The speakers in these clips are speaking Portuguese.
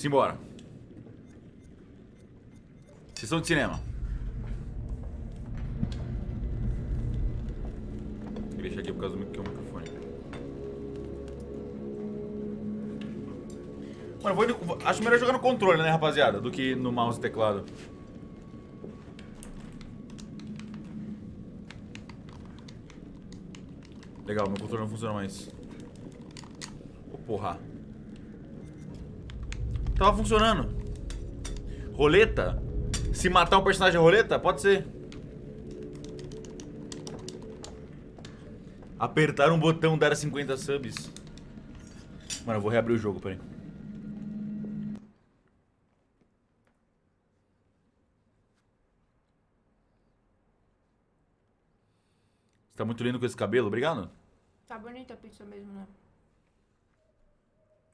Simbora. Sessão de cinema. Vou deixar aqui por causa do que é o microfone. Mano, vou acho melhor jogar no controle, né, rapaziada? Do que no mouse e teclado. Legal, meu controle não funciona mais. Ô, porra. Tava funcionando. Roleta? Se matar um personagem é roleta? Pode ser. Apertar um botão dar 50 subs. Mano, eu vou reabrir o jogo, peraí. Você tá muito lindo com esse cabelo, obrigado. Tá bonita a pizza mesmo, né?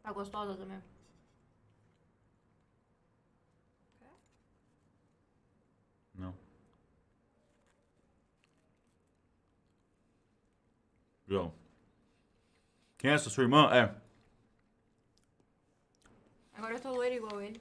Tá gostosa também. Não. João. Quem é essa? Sua irmã? É. Agora eu tô loira igual ele.